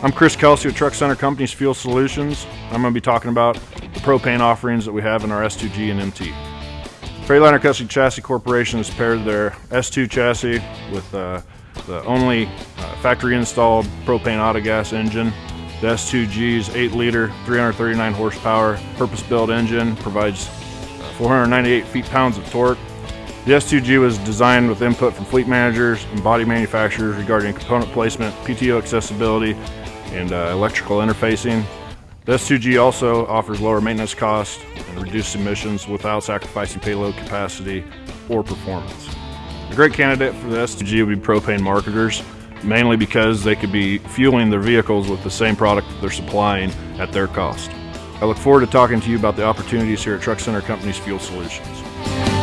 I'm Chris Kelsey with Truck Center Companies Fuel Solutions. I'm going to be talking about the propane offerings that we have in our S2G and MT. Freightliner Custom Chassis Corporation has paired their S2 chassis with uh, the only uh, factory installed propane autogas engine. The S2G's 8 liter, 339 horsepower, purpose built engine provides uh, 498 feet pounds of torque. The S2G was designed with input from fleet managers and body manufacturers regarding component placement, PTO accessibility, and uh, electrical interfacing. The S2G also offers lower maintenance costs and reduced emissions without sacrificing payload capacity or performance. A great candidate for the S2G would be propane marketers, mainly because they could be fueling their vehicles with the same product that they're supplying at their cost. I look forward to talking to you about the opportunities here at Truck Center Companies Fuel Solutions.